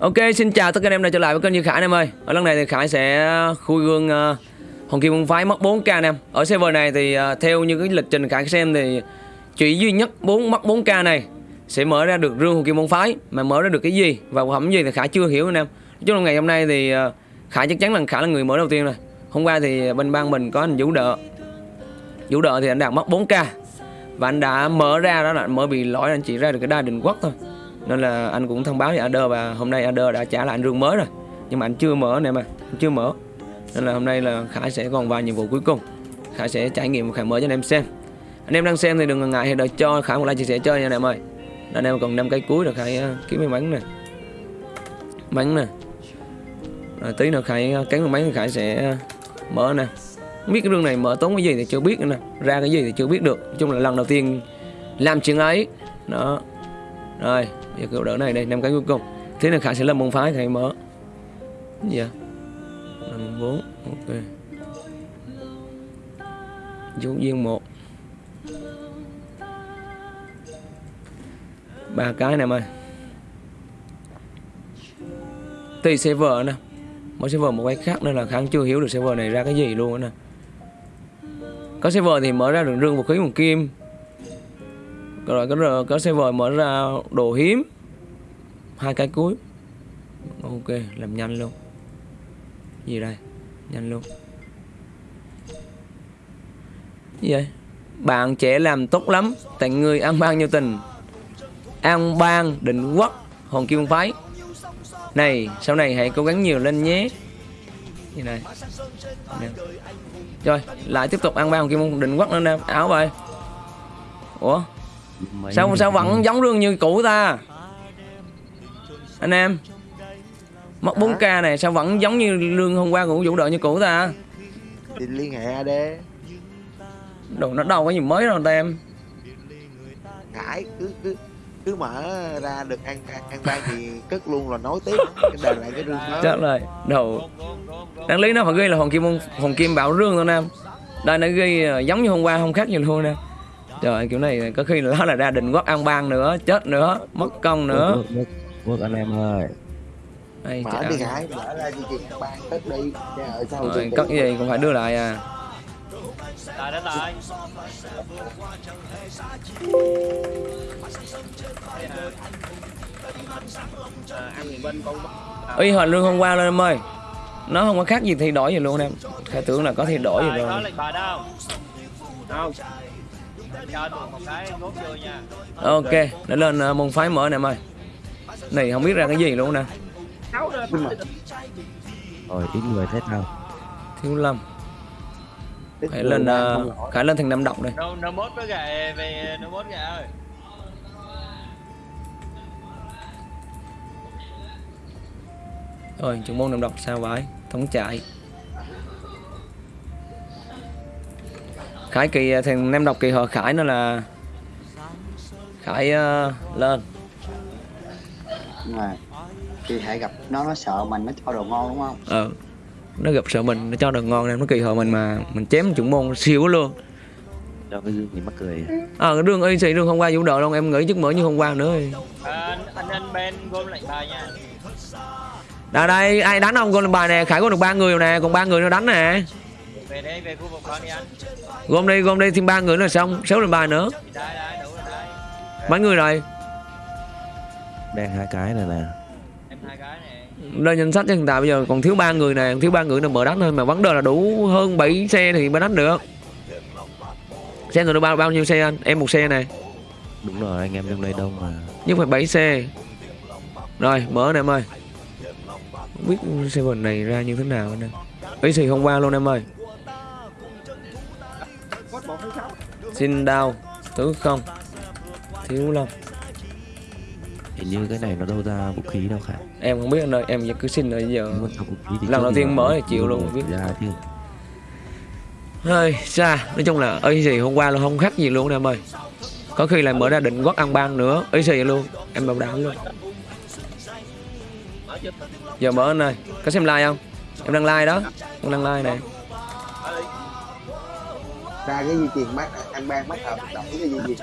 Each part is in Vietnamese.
Ok, xin chào tất cả anh em đã trở lại với kênh Như Khải anh em ơi. Ở lần này thì Khải sẽ ờ, khui gương uh, Hồng Kim Môn Phái mất 4k anh em. Ở server này thì uh, theo như cái lịch trình Khải xem thì chỉ duy nhất 4 mất 4k này sẽ mở ra được rương Hồng Kim Môn Phái mà mở ra được cái gì và phẩm gì thì Khải chưa hiểu anh em. Nói chung là ngày hôm nay thì uh, Khải chắc chắn là Khải là người mở đầu tiên rồi. Hôm qua thì bên ban mình có anh Vũ Đợ. Vũ Đợ thì anh đạt mất 4k và anh đã mở ra đó là mở bị lỗi anh chỉ ra được cái đa đình quốc thôi nên là anh cũng thông báo với Ader và hôm nay Ader đã trả lại anh rương mới rồi. Nhưng mà anh chưa mở này mà, anh chưa mở. Nên là hôm nay là Khải sẽ còn vài nhiệm vụ cuối cùng. Khải sẽ trải nghiệm Khải mở cho anh em xem. Anh em đang xem thì đừng ngần ngại, hãy đợi cho Khải một like chia sẻ chơi nha anh em ơi. Anh em còn năm cái cuối rồi Khải ờ, kiếm mấy bánh nè. Bánh nè. Rồi tí nữa Khải ờ, cắn cái bánh thì Khải sẽ ờ, mở nè. Không biết cái rương này mở tốn cái gì thì chưa biết nè. Ra cái gì thì chưa biết được. Nói chung là lần đầu tiên làm chuyện ấy. Đó rồi, giờ kiểu đỡ này đây, năm cái cuối cùng. Thế là khải sẽ làm môn phái thầy mở. Gì vậy? Năm, bốn, ok. Chú viên một. Ba cái này mày. Tùy server nè. Mỗi server một cái khác nên là kháng chưa hiểu được server này ra cái gì luôn nè. Có server thì mở ra được rương vũ khí, một kim rồi có có server mở ra đồ hiếm. Hai cái cuối. Ok, làm nhanh luôn. Gì đây? Nhanh luôn. Gì vậy? Bạn trẻ làm tốt lắm tặng người ăn ban nhiêu tình? An bang định quốc, hồn kim phái. Này, sau này hãy cố gắng nhiều lên nhé. Như này? Nè. rồi, lại tiếp tục ăn ban hồn kim định quốc nữa nè. Áo vậy ủa? Sao sao vẫn giống rương như cũ ta? Anh em mất 4k này sao vẫn giống như lương hôm qua của vũ đội như cũ ta? Thì liên hệ AD đồ nó đâu có gì mới đâu ta em. Khải cứ cứ cứ mở ra được ăn ăn ban thì cất luôn là nói tiếp. Đền lại cái rương đó chết rồi đồ đáng lý nó phải ghi là hồn kim hồn kim bảo rương thôi nam đây nó ghi ờ, giống như hôm qua không khác gì luôn nè trời kiểu này có khi nó là ra định quốc ăn ban nữa chết nữa mất công nữa. Quốc anh em ơi. Đây, mở đi Hải mở ra chương trình ban cất đi. Ở sau rồi cất gì cũng phải đưa lại à. Lại đến lại. Y hình lương hôm qua lên em ơi. Nó không có khác gì thay đổi gì luôn em. Khai tưởng là có thay đổi gì rồi. không ok để lên uh, môn phái mở nè em ơi. Này không biết ra cái gì luôn nè. Rồi ít người thế nào thiếu lâm. Phải lên uh, phải lên thành năm động đây. Nó mốt với gà về nó mốt gà ơi. Rồi trường môn năm độc sao vậy? Thống chạy khải kỳ thằng nem độc kỳ họ khải nó là khải uh, lên. Mà khi hãy gặp nó nó sợ mình nó cho đồ ngon đúng không? Ờ nó gặp sợ mình nó cho đồ ngon nên nó kỳ họ mình mà mình chém chuẩn môn siêu luôn. Cho cái dương thì mắc cười. Ờ à, cái đường y sĩ đường hôm qua vũ độ luôn em nghĩ chắc mở như hôm qua nữa. À, anh anh bên gom lệnh bài nha. Đây đây ai đánh không gom bài nè? Khải có được ba người nè còn ba người nữa đánh nè về đây về khu vực con đi anh. Gom đi gom đi thêm ba người nữa là xong. Sáu lên bài nữa. Đây đây đủ rồi đây. Mấy người rồi? Đang hai cái này nè. Em hai cái này. Lên danh sách cho hiện tại bây giờ còn thiếu ba người nè. Thiếu ba người nữa mở đánh thôi. Mà vấn đề là đủ hơn 7 xe thì mới đánh được. Xe người được bao bao nhiêu xe anh? Em một xe này đúng rồi anh em trong đây đông mà. Nhưng phải 7 xe. Rồi mở nè em ơi. Không biết server này ra như thế nào anh em ý gì hôm qua luôn em ơi xin đau tứ không. Thiếu long hình như cái này nó đâu ra vũ khí đâu cả em không biết anh ơi em cứ xin rồi giờ. Lần đầu tiên mở thì chịu luôn biết. ra chứ. Hơi xa nói chung là ý gì hôm qua là không khác gì luôn em ơi. Có khi là mở ra định quốc ăn ban nữa ý gì luôn. Em bảo đảm luôn. Giờ mở anh ơi có xem like không? Em đang like đó. Em đang like này ra cái di truyền mắt ăn ban mắt hợp động cái gì gì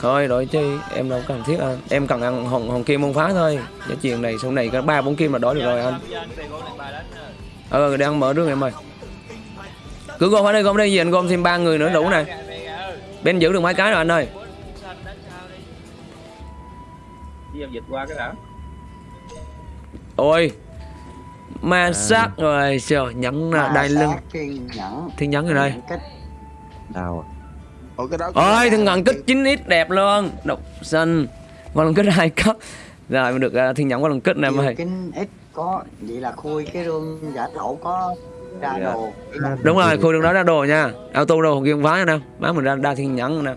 thôi đổi chi em đâu cần thiết anh em cần ăn hồng hồng kim môn phá thôi. Cái chuyện này sau này có ba bốn kim là đổi được rồi anh. Rồi. ờ đang mở đường em ơi. Cứ gom ở đây gom ở đây gì anh gom thêm ba người nữa đủ ơi. bên giữ được mấy cái rồi anh ơi. Đi. Dịch qua cái đã. Ôi ma sát rồi trời nhẫn đai lưng. thiên nhẫn. Rồi đây Nhẫn đào à? Ủa cái đó ôi thiên ngần kích 9x đẹp luôn. Độc xanh qua lần kích hai cấp rồi mình được uh, thiên nhẫn qua lần kích nè ơi kinh ít có vậy là khui cái rương giả thổ có ra Dạ. đồ. Đúng rồi khu đường đó ra đồ nha. Auto đồ kia không phá nè má mình ra đa thiên nhẫn nè.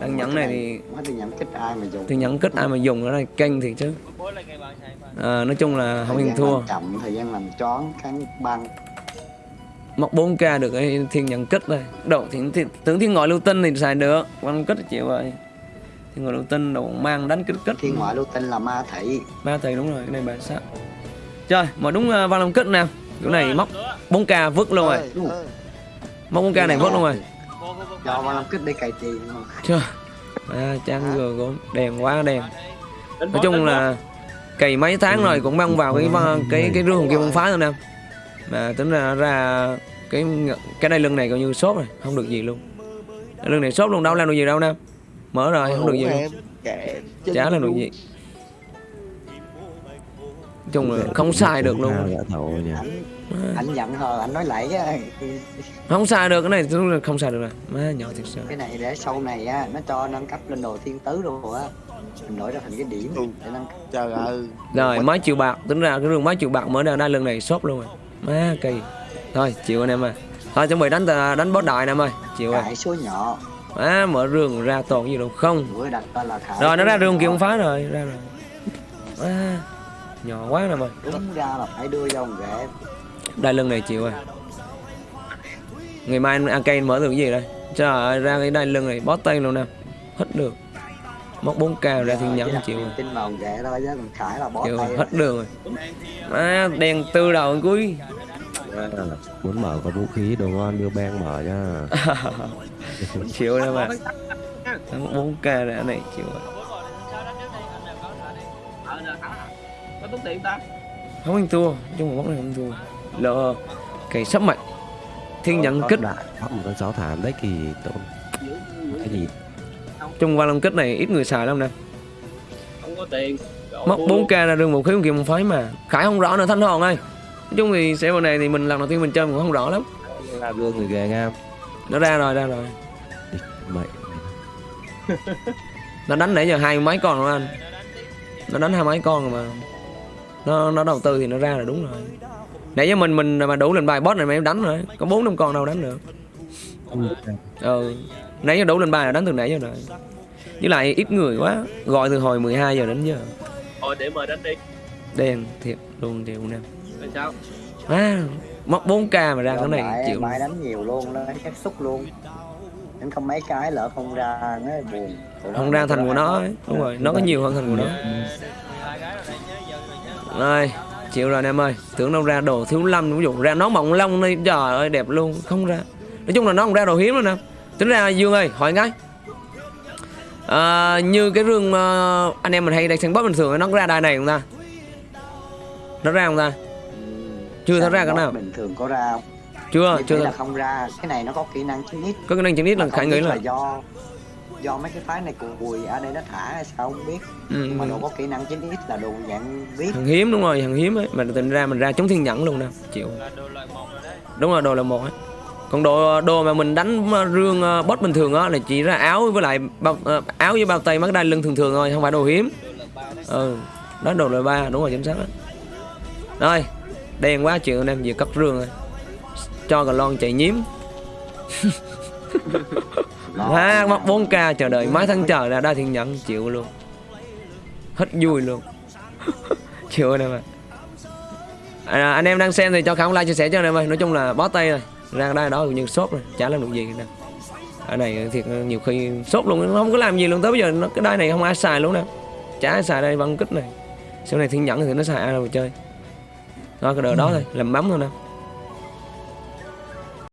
Đang nhẫn này thì tôi nhận kích ai mà dùng? Thiên nhẫn kích ai mà dùng ở đây kênh thì chứ. À, nói chung là không Thời yên gian thua. làm chậm thời gian làm choáng kháng băng móc 4k được cái thiên nhẫn kích này độ thì thì- tưởng thiên ngoại lưu tinh thì xài được. Quan kích chịu rồi. Thiên ngoại lưu tinh đồ mang đánh kích kích thiên ngoại lưu tinh là ma thị. Ba thầy đúng rồi cái này bản sát trời mà đúng uh, văn long kích nè. Chỗ này móc Nữa. 4k vứt luôn rồi. Móc 4k này vứt luôn rồi. Vô. ma làm kích đi cày tiền chưa à, trang gờ gốm đèn quá đèn. Nói chung là cày mấy tháng rồi cũng mang vào cái văn- cái cái rương kia bông phá thôi nè mà tính ra ra cái cái đai lưng này coi như sốt rồi không được gì luôn. Lưng này sốt luôn đâu làm được gì đâu nè mở rồi không được gì luôn. chả làm được luôn. gì. Chung là không xài được luôn. Giả thầu nhỉ anh anh giận hờ anh nói lại á. Không xài được cái này đúng là không xài được rồi. Má nhỏ thiệt sự cái này để sau này á nó cho nâng cấp lên đồ thiên tứ rồi á. Mình đổi ra thành cái điểm Ừ. để nâng cấp. Trời ơi. Rồi mấy triệu bạc. Tính ra cái rương mấy triệu bạc mở ra đai lưng này sốt luôn rồi má kỳ thôi chịu anh em ơi. Thôi chuẩn bị đánh tà- đánh boss đại nè em ơi. Chịu rồi. Số nhỏ. Má mở rương ra toàn gì đâu không. Rồi nó ra rương kia không phá rồi ra rồi. Má nhỏ quá nè em ơi. Đúng ra là phải đưa vô một ghệ đai lưng này chịu rồi. Ngày mai anh AK mở cái gì đây? Trời ơi ra cái đai lưng này bó tay luôn nè. Hết được móc 4k ra thiên nhẫn đặt chịu niềm rồi. tin vào một ghệ thôi chứ còn khải là bó chịu tay hết đường rồi. Má đèn tư đầu cuối. Muốn mở có vũ khí đồ ngon đưa bang mở nha. Chịu đây mà. Bốn k ra này chịu rồi. Ờ, không anh thua chung một bóng này không thua. Lỡ cái sắp mạnh thiên nhận Có kích. đại bắt một con chó thảm đấy kỳ tốn cái gì chung vào lòng kích này ít người xài lắm nè. Không có tiền. Mất mua 4 k là đường một khí một kia một phái mà. Khải không rõ nữa thanh hòn ơi. Nói chung thì sẽ này thì mình lần đầu tiên mình chơi mình cũng không rõ lắm. Là gương người ghê ngam nó ra rồi ra rồi. Mày. Nó đánh nãy giờ hai mấy con rồi anh. Nó đánh hai mấy con rồi mà. Nó nó đầu tư thì nó ra là đúng rồi. Nãy giờ mình mình mà đủ lên bài boss này mà em đánh rồi. Có bốn năm con đâu đánh được ừ. Nãy giờ đủ lên bài là đánh từ nãy giờ rồi. Với lại ít người quá gọi từ hồi 12 giờ đến giờ. Thôi để mời đánh đi. Đen thiệt luôn chịu nè. Rồi sao? À, mất 4k mà ra cái này chịu. mai đánh nhiều luôn lấy xác xúc luôn. Đánh không mấy cái lỡ không ra nó buồn. Nó không ra thành của nó ấy. đúng rồi nó có nhiều hơn thành của nó rồi chịu rồi anh em ơi. Tưởng đâu ra đồ thiếu lâm ví dụ ra nó mỏng lông đi trời ơi đẹp luôn không ra nói chung là nó không ra đồ hiếm luôn nè. Tính ra dương ơi hỏi cái. À, như cái rương ờ, anh em mình hay đang xem bóp bình thường nó có ra đai này không ta? Nó ra không ta? Chưa thấy ra cái nào. bình thường có ra không? Chưa Như chưa là không ra. Cái này nó có kỹ năng chín ít có cái năng chỉnh ít là khải nghĩ biết là do do mấy cái phái này cùi ở đây nó thả hay sao không biết. Ừ, nhưng mà đồ có kỹ năng chín ít là đồ dạng viết hàng hiếm đúng rồi hàng hiếm ấy. Mà tình ra mình ra chống thiên nhẫn luôn nè chịu. Là rồi đúng rồi đồ là một ấy còn đồ đồ mà mình đánh ờ, rương ờ, boss bình thường á là chỉ ra áo với lại bao ờ, áo với bao tay mắt đai lưng thường thường thôi không phải đồ hiếm. Ừ đó đồ loại ba đúng rồi chính xác đó rồi đen quá chuyện anh em vừa cất rương rồi. Cho cả lon chạy nhím. Ha mất 4k chờ đợi mấy tháng chờ ra đa thiên nhẫn chịu luôn. Hết vui luôn. Chịu anh em ạ à, anh em đang xem thì cho khả like chia sẻ cho anh em ơi. Nói chung là bó tay rồi ra đây đó như sốt rồi chả làm được gì nè ở này thiệt nhiều khi sốt luôn nó không có làm gì luôn. Tới bây giờ nó cái đai này không ai xài luôn nè. Chả ai xài đây băng kích này. Sau này thiên nhẫn thì nó xài ai đâu mà chơi. Đó cái đợt đó thôi làm mắm thôi nè